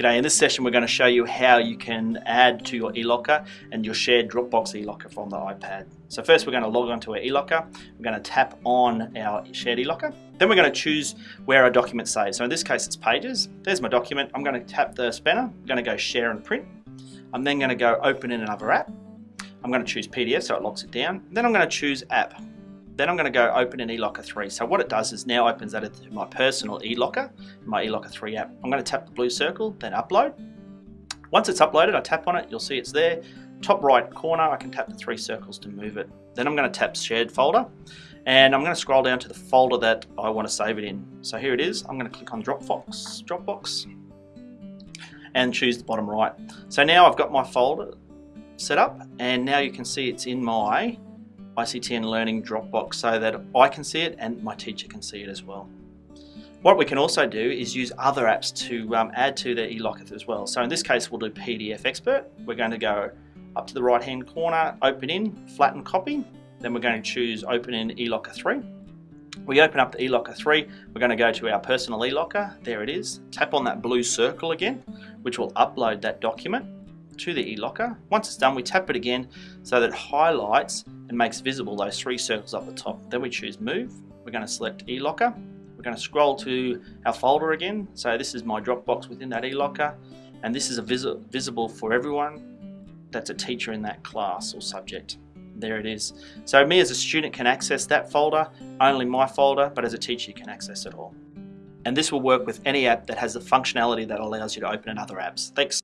G'day, in this session we're going to show you how you can add to your eLocker and your shared Dropbox eLocker from the iPad. So first we're going to log onto our eLocker, we're going to tap on our shared eLocker, then we're going to choose where our document saves. So in this case it's pages, there's my document, I'm going to tap the spanner, I'm going to go share and print, I'm then going to go open in another app, I'm going to choose PDF so it locks it down, then I'm going to choose app. Then I'm going to go open an eLocker 3. So what it does is now opens that my personal eLocker, my eLocker 3 app. I'm going to tap the blue circle, then upload. Once it's uploaded, I tap on it, you'll see it's there. Top right corner, I can tap the three circles to move it. Then I'm going to tap shared folder and I'm going to scroll down to the folder that I want to save it in. So here it is. I'm going to click on Dropbox, Dropbox and choose the bottom right. So now I've got my folder set up and now you can see it's in my ICTN Learning Dropbox so that I can see it and my teacher can see it as well. What we can also do is use other apps to um, add to the eLocker as well. So in this case, we'll do PDF Expert. We're going to go up to the right hand corner, open in, flatten copy. Then we're going to choose open in eLocker 3. We open up the eLocker 3, we're going to go to our personal eLocker, there it is. Tap on that blue circle again, which will upload that document to the eLocker. Once it's done, we tap it again so that it highlights and makes visible those three circles up the top. Then we choose move. We're going to select eLocker. We're going to scroll to our folder again. So this is my Dropbox within that eLocker. And this is a vis visible for everyone that's a teacher in that class or subject. There it is. So me as a student can access that folder, only my folder, but as a teacher you can access it all. And this will work with any app that has the functionality that allows you to open in other apps. Thanks.